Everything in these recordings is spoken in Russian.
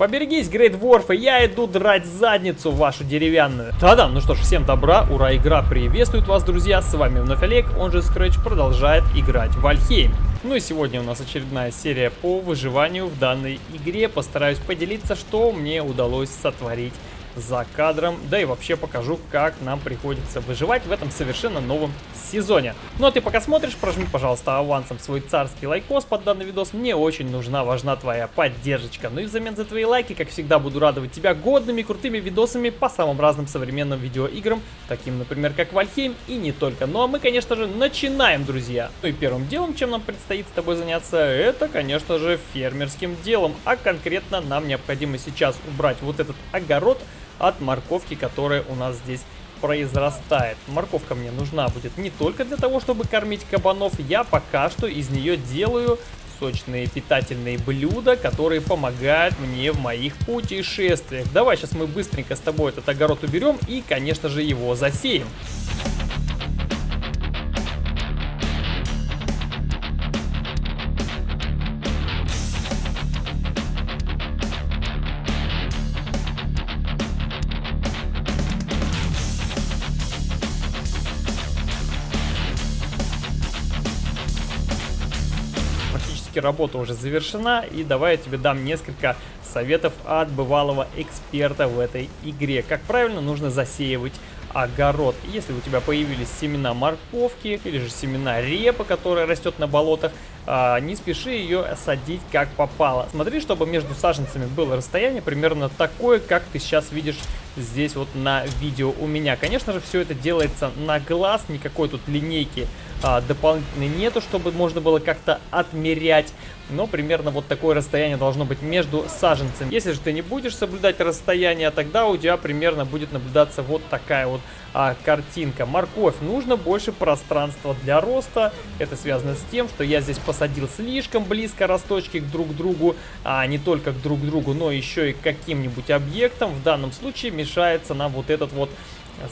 Поберегись, Greydwarf ы, я иду драть задницу вашу деревянную. Да-да, ну что ж, всем добра, ура, игра приветствует вас, друзья. С вами вновь Олег, он же Scratch, продолжает играть в Valheim. Ну и сегодня у нас очередная серия по выживанию в данной игре. Постараюсь поделиться, что мне удалось сотворить за кадром, да и вообще покажу, как нам приходится выживать в этом совершенно новом сезоне. Ну а ты пока смотришь, прожми, пожалуйста, авансом свой царский лайкос под данный видос, мне очень нужна, важна твоя поддержка. Ну и взамен за твои лайки, как всегда, буду радовать тебя годными, крутыми видосами по самым разным современным видеоиграм, таким, например, как Вальхейм и не только. Ну а мы, конечно же, начинаем, друзья. Ну и первым делом, чем нам предстоит с тобой заняться, это, конечно же, фермерским делом, а конкретно нам необходимо сейчас убрать вот этот огород, от морковки, которая у нас здесь произрастает. Морковка мне нужна будет не только для того, чтобы кормить кабанов, я пока что из нее делаю сочные питательные блюда, которые помогают мне в моих путешествиях. Давай сейчас мы быстренько с тобой этот огород уберем и, конечно же, его засеем. Работа уже завершена, и давай я тебе дам несколько советов от бывалого эксперта в этой игре. Как правильно нужно засеивать огород. Если у тебя появились семена морковки или же семена репы, которая растет на болотах, а, не спеши ее садить как попало. Смотри, чтобы между саженцами было расстояние примерно такое, как ты сейчас видишь здесь вот на видео у меня. Конечно же, все это делается на глаз, никакой тут линейки а, дополнительной нету, чтобы можно было как-то отмерять. Но примерно вот такое расстояние должно быть между саженцами. Если же ты не будешь соблюдать расстояние, тогда у тебя примерно будет наблюдаться вот такая вот а, картинка. Морковь. Нужно больше пространства для роста. Это связано с тем, что я здесь посадил слишком близко росточки друг другу, а не только к друг другу, но еще и к каким-нибудь объектам. В данном случае мешается нам вот этот вот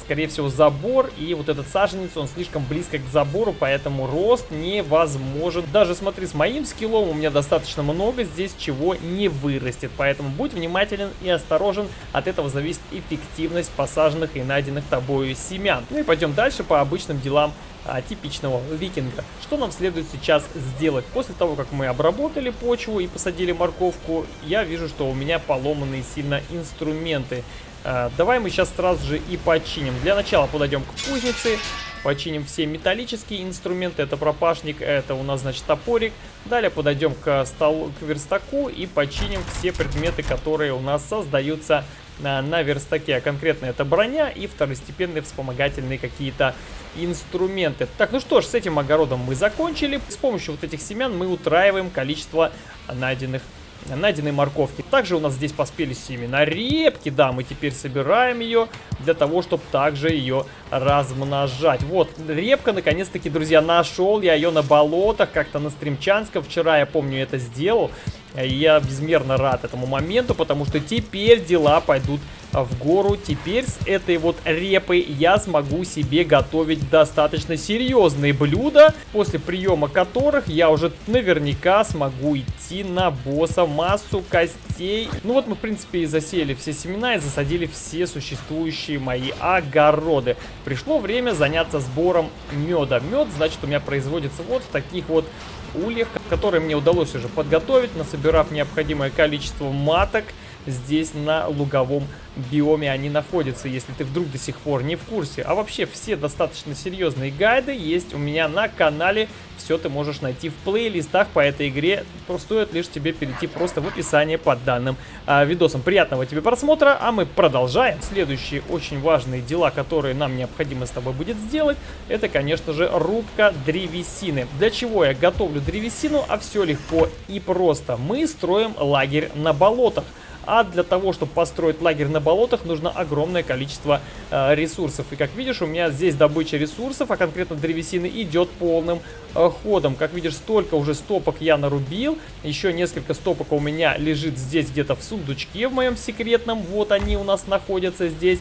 скорее всего, забор. И вот этот саженец, он слишком близко к забору, поэтому рост невозможен. Даже смотри, с моим скиллом у меня достаточно много здесь чего не вырастет. Поэтому будь внимателен и осторожен. От этого зависит эффективность посаженных и найденных тобою семян. Ну и пойдем дальше по обычным делам а, типичного викинга. Что нам следует сейчас сделать? После того, как мы обработали почву и посадили морковку, я вижу, что у меня поломанные сильно инструменты. А, давай мы сейчас сразу же и починим. Для начала подойдем к кузнице, починим все металлические инструменты. Это пропашник, это у нас, значит, топорик. Далее подойдем к столу, к верстаку и починим все предметы, которые у нас создаются на, на верстаке. А конкретно это броня и второстепенные вспомогательные какие-то инструменты. Так, ну что ж, с этим огородом мы закончили. С помощью вот этих семян мы утраиваем количество найденных найденной морковки. Также у нас здесь поспели семена репки, да, мы теперь собираем ее для того, чтобы также ее размножать. Вот, репка, наконец-таки, друзья, нашел я ее на болотах, как-то на Стримчанском. Вчера, я помню, это сделал. Я безмерно рад этому моменту, потому что теперь дела пойдут в гору. Теперь с этой вот репой я смогу себе готовить достаточно серьезные блюда, после приема которых я уже наверняка смогу идти на босса массу костей. Ну вот мы, в принципе, и засеяли все семена и засадили все существующие мои огороды. Пришло время заняться сбором меда. Мед, значит, у меня производится вот в таких вот ульях, которые мне удалось уже подготовить, насобирав необходимое количество маток здесь на луговом биоме они находятся, если ты вдруг до сих пор не в курсе. А вообще все достаточно серьезные гайды есть у меня на канале. Все ты можешь найти в плейлистах по этой игре. Стоит лишь тебе перейти просто в описание под данным а, видосом. Приятного тебе просмотра, а мы продолжаем. Следующие очень важные дела, которые нам необходимо с тобой будет сделать, это, конечно же, рубка древесины. Для чего я готовлю древесину? А все легко и просто. Мы строим лагерь на болотах. А для того, чтобы построить лагерь на болотах, нужно огромное количество э, ресурсов. И как видишь, у меня здесь добыча ресурсов, а конкретно древесины, идет полным э, ходом. Как видишь, столько уже стопок я нарубил. Еще несколько стопок у меня лежит здесь где-то в сундучке в моем секретном. Вот они у нас находятся здесь.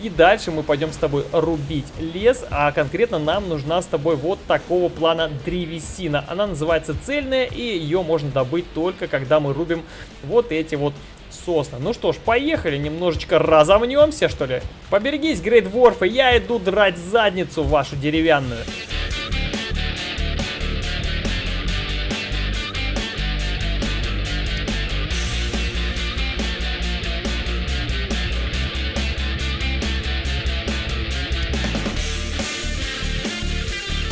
И дальше мы пойдем с тобой рубить лес. А конкретно нам нужна с тобой вот такого плана древесина. Она называется цельная, и ее можно добыть только когда мы рубим вот эти вот сосны. Ну что ж, поехали, немножечко разомнемся, что ли. Поберегись, Грейт Ворф, и я иду драть задницу вашу деревянную.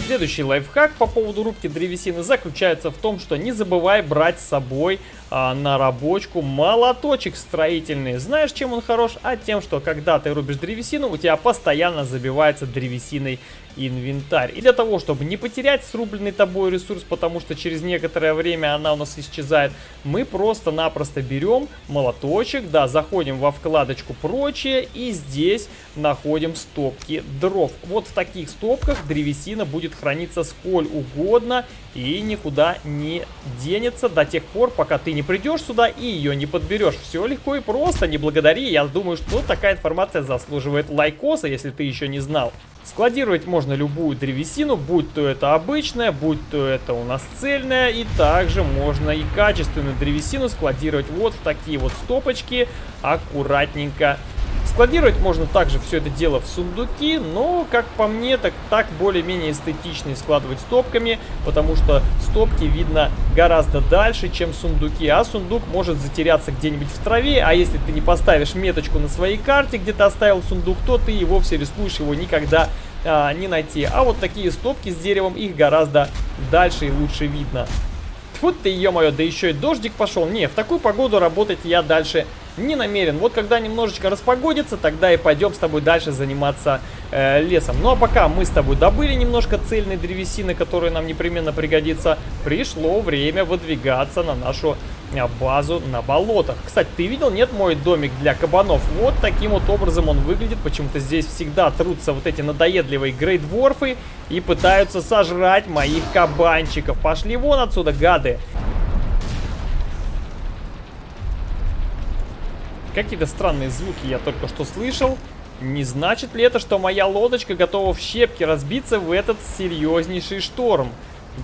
Следующий лайфхак по поводу рубки древесины заключается в том, что не забывай брать с собой а, на рабочку молоточек строительный. Знаешь, чем он хорош? А тем, что когда ты рубишь древесину, у тебя постоянно забивается древесиной инвентарь. И для того, чтобы не потерять срубленный тобой ресурс, потому что через некоторое время она у нас исчезает, мы просто-напросто берем молоточек, да, заходим во вкладочку «Прочее» и здесь находим стопки дров. Вот в таких стопках древесина будет храниться сколь угодно и никуда не денется до тех пор, пока ты не придешь сюда и ее не подберешь. Все легко и просто, не благодари. Я думаю, что такая информация заслуживает лайкоса, если ты еще не знал. Складировать можно любую древесину, будь то это обычная, будь то это у нас цельная. И также можно и качественную древесину складировать вот в такие вот стопочки, аккуратненько Складировать можно также все это дело в сундуки, но, как по мне, так, так более-менее эстетично складывать стопками, потому что стопки видно гораздо дальше, чем сундуки, а сундук может затеряться где-нибудь в траве, а если ты не поставишь меточку на своей карте, где ты оставил сундук, то ты и вовсе рискуешь его никогда а, не найти. А вот такие стопки с деревом, их гораздо дальше и лучше видно. Тьфу ты, ё-моё, да еще и дождик пошел. Не, в такую погоду работать я дальше не намерен. Вот когда немножечко распогодится, тогда и пойдем с тобой дальше заниматься э, лесом. Ну а пока мы с тобой добыли немножко цельной древесины, которая нам непременно пригодится, пришло время выдвигаться на нашу э, базу на болотах. Кстати, ты видел, нет, мой домик для кабанов? Вот таким вот образом он выглядит. Почему-то здесь всегда трутся вот эти надоедливые грейдворфы и пытаются сожрать моих кабанчиков. Пошли вон отсюда, гады. Какие-то странные звуки я только что слышал. Не значит ли это, что моя лодочка готова в щепки разбиться в этот серьезнейший шторм?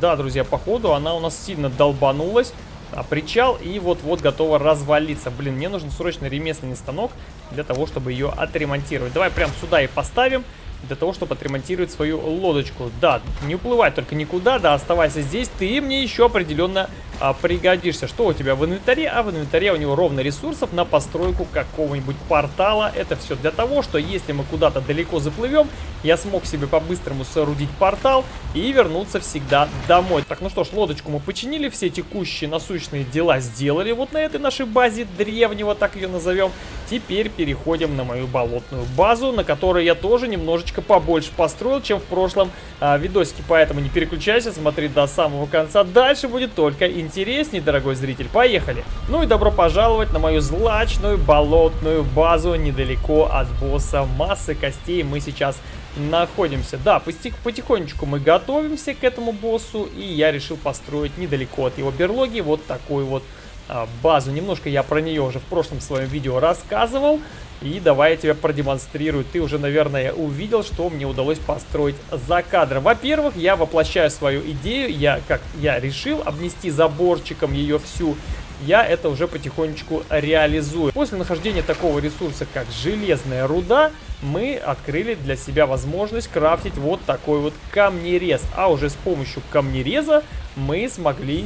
Да, друзья, походу она у нас сильно долбанулась. А причал и вот-вот готова развалиться. Блин, мне нужен срочно ремесленный станок для того, чтобы ее отремонтировать. Давай прям сюда и поставим для того, чтобы отремонтировать свою лодочку. Да, не уплывай только никуда, да, оставайся здесь. Ты мне еще определенно а, пригодишься. Что у тебя в инвентаре? А в инвентаре у него ровно ресурсов на постройку какого-нибудь портала. Это все для того, что если мы куда-то далеко заплывем, я смог себе по-быстрому соорудить портал и вернуться всегда домой. Так, ну что ж, лодочку мы починили, все текущие насущные дела сделали вот на этой нашей базе древнего, так ее назовем. Теперь переходим на мою болотную базу, на которой я тоже немножечко побольше построил, чем в прошлом а, видосике. Поэтому не переключайся, смотри до самого конца. Дальше будет только интереснее, дорогой зритель. Поехали! Ну и добро пожаловать на мою злачную болотную базу недалеко от босса массы костей. Мы сейчас находимся. Да, потихонечку мы готовимся к этому боссу, и я решил построить недалеко от его берлоги вот такой вот базу. Немножко я про нее уже в прошлом своем видео рассказывал. И давай я тебе продемонстрирую. Ты уже, наверное, увидел, что мне удалось построить за кадром. Во-первых, я воплощаю свою идею. Я, как я решил, обнести заборчиком ее всю. Я это уже потихонечку реализую. После нахождения такого ресурса, как железная руда, мы открыли для себя возможность крафтить вот такой вот камнерез. А уже с помощью камнереза мы смогли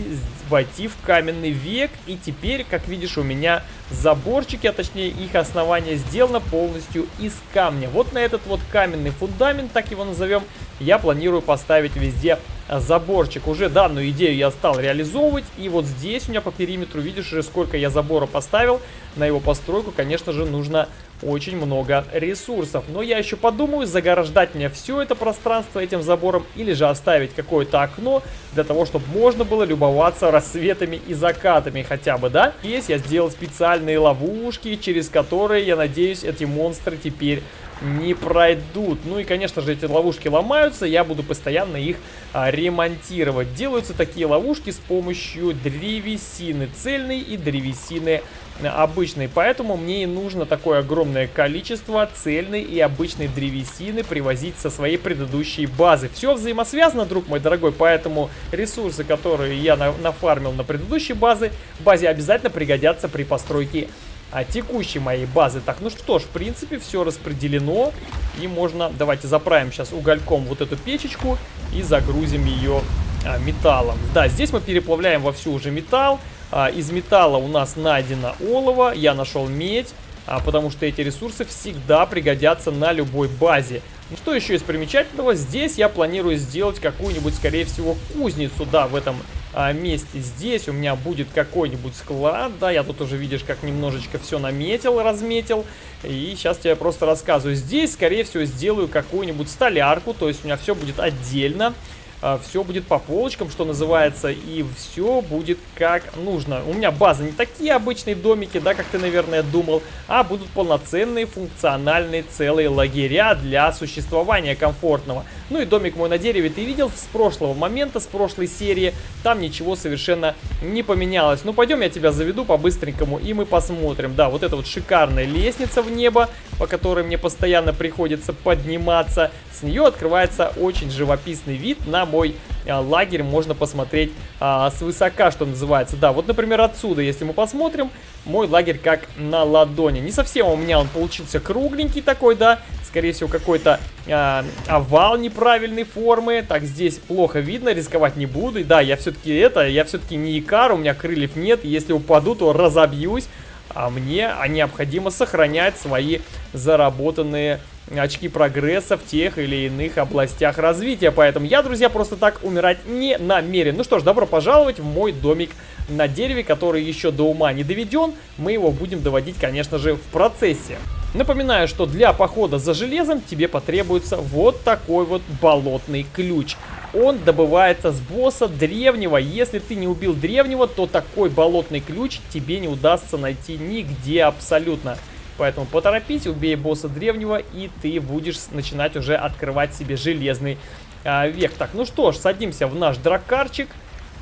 войти в каменный век. И теперь, как видишь, у меня заборчики, а точнее их основание сделано полностью из камня. Вот на этот вот каменный фундамент, так его назовем, я планирую поставить везде заборчик. Уже данную идею я стал реализовывать. И вот здесь у меня по периметру, видишь уже сколько я забора поставил. На его постройку, конечно же, нужно очень много ресурсов. Но я еще подумаю, заграждать мне все это пространство этим забором или же оставить какое-то окно для того, чтобы можно было любоваться рассветами и закатами хотя бы, да? Здесь я сделал специальные ловушки, через которые, я надеюсь, эти монстры теперь не пройдут. Ну и, конечно же, эти ловушки ломаются, я буду постоянно их а, ремонтировать. Делаются такие ловушки с помощью древесины цельной и древесины обычной. Поэтому мне и нужно такое огромное количество цельной и обычной древесины привозить со своей предыдущей базы. Все взаимосвязано, друг мой дорогой, поэтому ресурсы, которые я на нафармил на предыдущей базе, базе обязательно пригодятся при постройке а, текущей моей базы. Так, ну что ж, в принципе, все распределено. И можно, давайте заправим сейчас угольком вот эту печечку и загрузим ее а, металлом. Да, здесь мы переплавляем вовсю уже металл. А, из металла у нас найдено олово, я нашел медь, а, потому что эти ресурсы всегда пригодятся на любой базе. Ну, что еще из примечательного? Здесь я планирую сделать какую-нибудь, скорее всего, кузницу, да, в этом а, месте. Здесь у меня будет какой-нибудь склад, да, я тут уже, видишь, как немножечко все наметил, разметил. И сейчас тебе просто рассказываю. Здесь, скорее всего, сделаю какую-нибудь столярку, то есть у меня все будет отдельно. А, все будет по полочкам, что называется, и все будет как нужно. У меня база не такие обычные домики, да, как ты, наверное, думал, а будут полноценные, функциональные, целые лагеря для существования комфортного. Ну и домик мой на дереве ты видел с прошлого момента, с прошлой серии, там ничего совершенно не поменялось. Ну пойдем я тебя заведу по-быстренькому и мы посмотрим. Да, вот эта вот шикарная лестница в небо, по которой мне постоянно приходится подниматься. С нее открывается очень живописный вид на мой а, лагерь можно посмотреть а, свысока, что называется. Да, вот, например, отсюда, если мы посмотрим, мой лагерь как на ладони. Не совсем у меня он получился кругленький такой, да, скорее всего, какой-то а, овал неправильной формы. Так, здесь плохо видно, рисковать не буду. И да, я все-таки это, я все-таки не икар, у меня крыльев нет. Если упаду, то разобьюсь. А мне необходимо сохранять свои заработанные очки прогресса в тех или иных областях развития. Поэтому я, друзья, просто так умирать не намерен. Ну что ж, добро пожаловать в мой домик на дереве, который еще до ума не доведен. Мы его будем доводить, конечно же, в процессе. Напоминаю, что для похода за железом тебе потребуется вот такой вот болотный ключ. Он добывается с босса древнего. Если ты не убил древнего, то такой болотный ключ тебе не удастся найти нигде абсолютно. Поэтому поторопись, убей босса древнего, и ты будешь начинать уже открывать себе железный а, век. Так, ну что ж, садимся в наш дракарчик.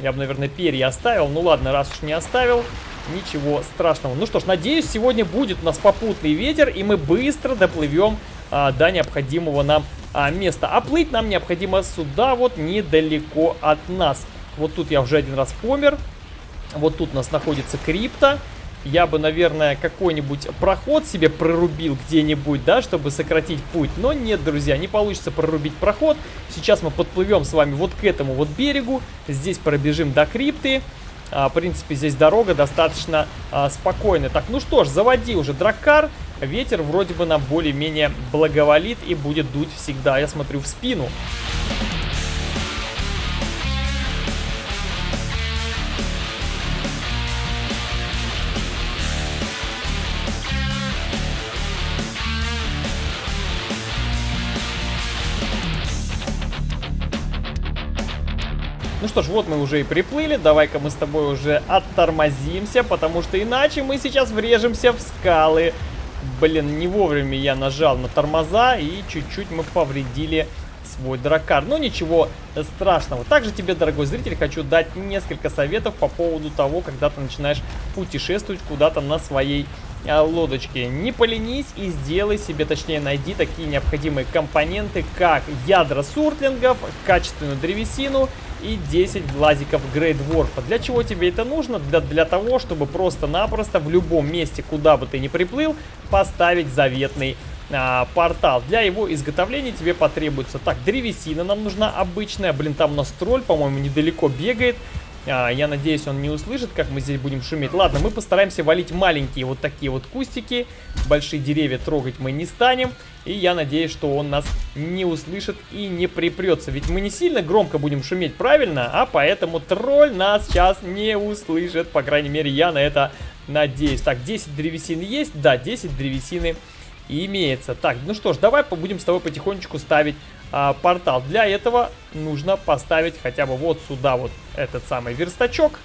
Я бы, наверное, перья оставил. Ну ладно, раз уж не оставил, ничего страшного. Ну что ж, надеюсь, сегодня будет у нас попутный ветер, и мы быстро доплывем а, до необходимого нам а, места. А плыть нам необходимо сюда, вот недалеко от нас. Вот тут я уже один раз помер. Вот тут у нас находится крипта я бы, наверное, какой-нибудь проход себе прорубил где-нибудь, да, чтобы сократить путь. Но нет, друзья, не получится прорубить проход. Сейчас мы подплывем с вами вот к этому вот берегу. Здесь пробежим до крипты. А, в принципе, здесь дорога достаточно а, спокойная. Так, ну что ж, заводи уже драккар. Ветер вроде бы нам более-менее благоволит и будет дуть всегда. Я смотрю в спину. Ну что ж, вот мы уже и приплыли. Давай-ка мы с тобой уже оттормозимся, потому что иначе мы сейчас врежемся в скалы. Блин, не вовремя я нажал на тормоза и чуть-чуть мы повредили свой дракар. Но ничего страшного. Также тебе, дорогой зритель, хочу дать несколько советов по поводу того, когда ты начинаешь путешествовать куда-то на своей а, лодочке. Не поленись и сделай себе, точнее найди такие необходимые компоненты, как ядра суртлингов, качественную древесину и 10 глазиков Грейдворфа. Для чего тебе это нужно? Для, для того, чтобы просто-напросто в любом месте, куда бы ты ни приплыл, поставить заветный а, портал. Для его изготовления тебе потребуется... Так, древесина нам нужна обычная. Блин, там у нас тролль, по-моему, недалеко бегает. А, я надеюсь, он не услышит, как мы здесь будем шуметь. Ладно, мы постараемся валить маленькие вот такие вот кустики. Большие деревья трогать мы не станем. И я надеюсь, что он нас не услышит и не припрется. Ведь мы не сильно громко будем шуметь, правильно? А поэтому тролль нас сейчас не услышит. По крайней мере, я на это надеюсь. Так, 10 древесины есть? Да, 10 древесины имеется. Так, ну что ж, давай будем с тобой потихонечку ставить а, портал. Для этого нужно поставить хотя бы вот сюда вот этот самый верстачок.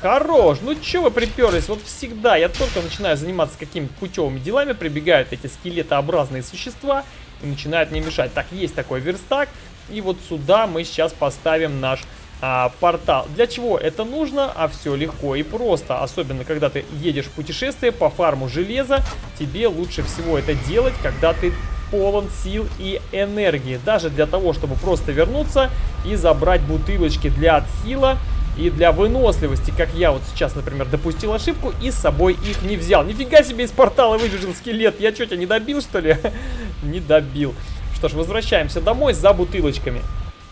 Хорош, ну чё вы приперлись? Вот всегда, я только начинаю заниматься какими-то путевыми делами, прибегают эти скелетообразные существа и начинают мне мешать. Так, есть такой верстак, и вот сюда мы сейчас поставим наш а, портал. Для чего это нужно? А все легко и просто. Особенно, когда ты едешь в путешествие по фарму железа, тебе лучше всего это делать, когда ты полон сил и энергии. Даже для того, чтобы просто вернуться и забрать бутылочки для отхила, и для выносливости, как я вот сейчас, например, допустил ошибку и с собой их не взял. Нифига себе из портала выбежал скелет. Я что, тебя не добил, что ли? не добил. Что ж, возвращаемся домой за бутылочками.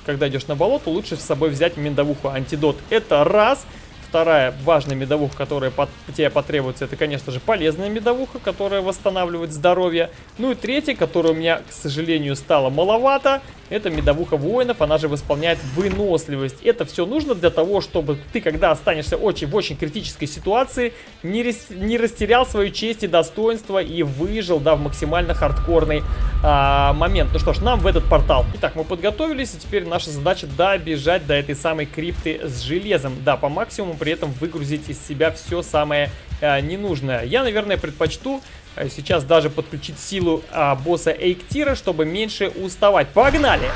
Когда идешь на болото, лучше с собой взять миндовуху антидот. Это раз. Вторая важная медовуха, которая под, тебе потребуется, это, конечно же, полезная медовуха, которая восстанавливает здоровье. Ну и третья, которая у меня, к сожалению, стала маловато, это медовуха воинов, она же восполняет выносливость. Это все нужно для того, чтобы ты, когда останешься очень в очень критической ситуации, не, рес, не растерял свою честь и достоинство и выжил, да, в максимально хардкорный а, момент. Ну что ж, нам в этот портал. Итак, мы подготовились, и теперь наша задача добежать до этой самой крипты с железом. Да, по максимуму при этом выгрузить из себя все самое а, ненужное. Я, наверное, предпочту сейчас даже подключить силу а, босса Эйктира, чтобы меньше уставать. Погнали!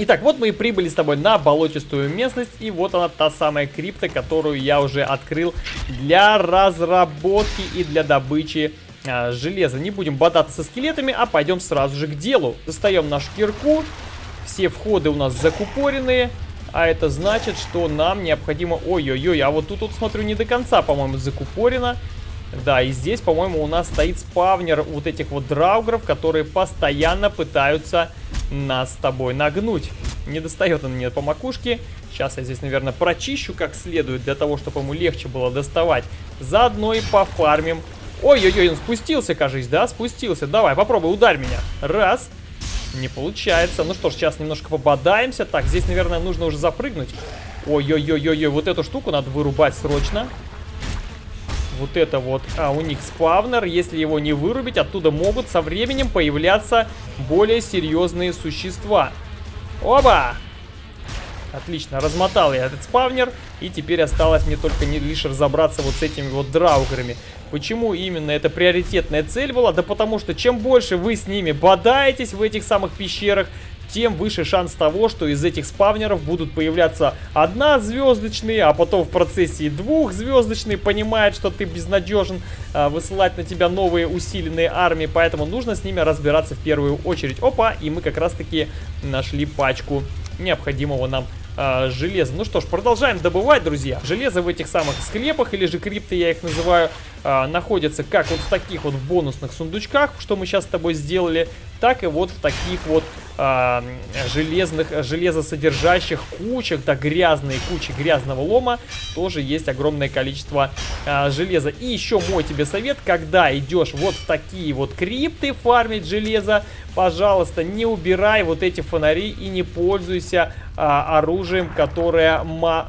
Итак, вот мы и прибыли с тобой на болотистую местность, и вот она та самая крипта, которую я уже открыл для разработки и для добычи а, железа. Не будем бодаться со скелетами, а пойдем сразу же к делу. Достаем нашу кирку. Все входы у нас закупоренные. А это значит, что нам необходимо... Ой-ой-ой, а вот тут, вот смотрю, не до конца, по-моему, закупорено. Да, и здесь, по-моему, у нас стоит спавнер вот этих вот драугров, которые постоянно пытаются нас с тобой нагнуть. Не достает он мне по макушке. Сейчас я здесь, наверное, прочищу как следует, для того, чтобы ему легче было доставать. Заодно и пофармим Ой-ой-ой, он спустился, кажись, да? Спустился. Давай, попробуй, ударь меня. Раз. Не получается. Ну что ж, сейчас немножко пободаемся. Так, здесь, наверное, нужно уже запрыгнуть. Ой-ой-ой-ой, вот эту штуку надо вырубать срочно. Вот это вот, а у них спавнер, если его не вырубить, оттуда могут со временем появляться более серьезные существа. Оба! Отлично, размотал я этот спавнер, и теперь осталось мне только не лишь разобраться вот с этими вот драуграми. Почему именно это приоритетная цель была? Да потому что чем больше вы с ними бодаетесь в этих самых пещерах, тем выше шанс того, что из этих спавнеров будут появляться одна звездочные, а потом в процессе двухзвездочные, понимает, что ты безнадежен, а, высылать на тебя новые усиленные армии, поэтому нужно с ними разбираться в первую очередь. Опа, и мы как раз таки нашли пачку необходимого нам э, железа. Ну что ж, продолжаем добывать, друзья. Железо в этих самых склепах, или же крипты я их называю, э, находится как вот в таких вот бонусных сундучках, что мы сейчас с тобой сделали, так и вот в таких вот э, железных, железосодержащих кучах, да, грязные кучи грязного лома, тоже есть огромное количество э, железа. И еще мой тебе совет, когда идешь вот в такие вот крипты фармить железо, пожалуйста, не убирай вот эти фонари и не пользуйся а, оружием, которое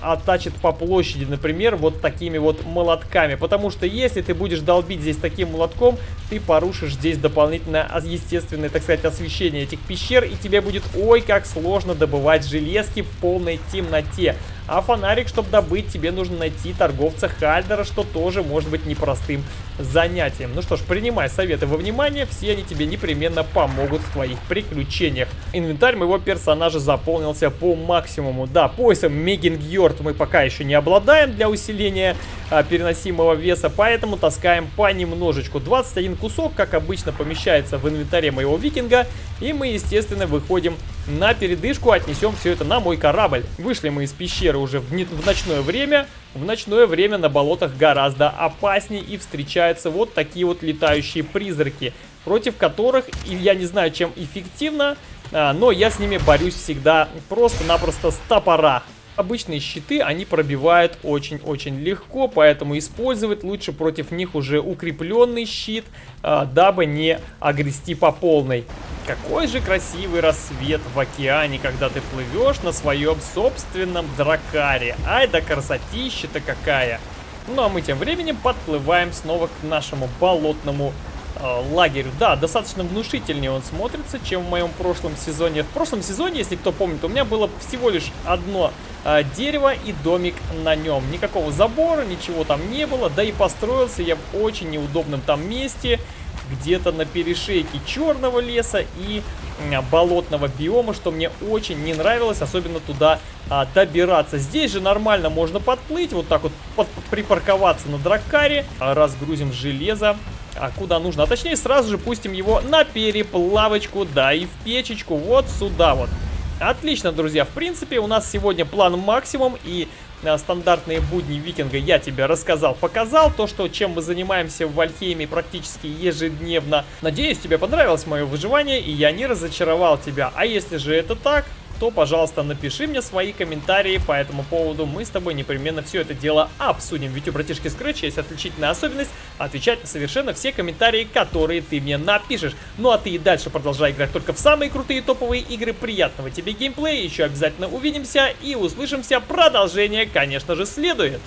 оттачит по площади, например, вот такими вот молотками. Потому что если ты будешь долбить здесь таким молотком, ты порушишь здесь дополнительное естественное, так сказать, освещение этих пещер, и тебе будет ой как сложно добывать железки в полной темноте. А фонарик, чтобы добыть, тебе нужно найти торговца Хальдера, что тоже может быть непростым занятием. Ну что ж, принимай советы во внимание, все они тебе непременно помогут в твоих приключениях. Инвентарь моего персонажа заполнился по максимуму. Да, поясом Мегингьорд мы пока еще не обладаем для усиления а, переносимого веса, поэтому таскаем понемножечку. 21 кусок, как обычно, помещается в инвентаре моего викинга, и мы, естественно, выходим на передышку, отнесем все это на мой корабль. Вышли мы из пещеры уже в, в ночное время. В ночное время на болотах гораздо опаснее и встречаются вот такие вот летающие призраки, против которых, я не знаю, чем эффективно, а, но я с ними борюсь всегда просто-напросто с топора. Обычные щиты они пробивают очень-очень легко, поэтому использовать лучше против них уже укрепленный щит, а, дабы не огрести по полной. Какой же красивый рассвет в океане, когда ты плывешь на своем собственном дракаре. Ай да красотища-то какая! Ну а мы тем временем подплываем снова к нашему болотному э, лагерю. Да, достаточно внушительнее он смотрится, чем в моем прошлом сезоне. В прошлом сезоне, если кто помнит, у меня было всего лишь одно дерево и домик на нем. Никакого забора, ничего там не было. Да и построился я в очень неудобном там месте где-то на перешейке черного леса и болотного биома, что мне очень не нравилось, особенно туда а, добираться. Здесь же нормально можно подплыть, вот так вот под, припарковаться на дракаре, а, разгрузим железо, а куда нужно, а точнее сразу же пустим его на переплавочку, да, и в печечку, вот сюда вот. Отлично, друзья, в принципе у нас сегодня план максимум и Э, стандартные будни викинга я тебе рассказал, показал. То, что чем мы занимаемся в Вальхейме практически ежедневно. Надеюсь, тебе понравилось мое выживание и я не разочаровал тебя. А если же это так, то, пожалуйста, напиши мне свои комментарии по этому поводу. Мы с тобой непременно все это дело обсудим. Ведь у братишки Scratch есть отличительная особенность отвечать на совершенно все комментарии, которые ты мне напишешь. Ну а ты и дальше продолжай играть только в самые крутые топовые игры. Приятного тебе геймплея, еще обязательно увидимся и услышимся. Продолжение, конечно же, следует.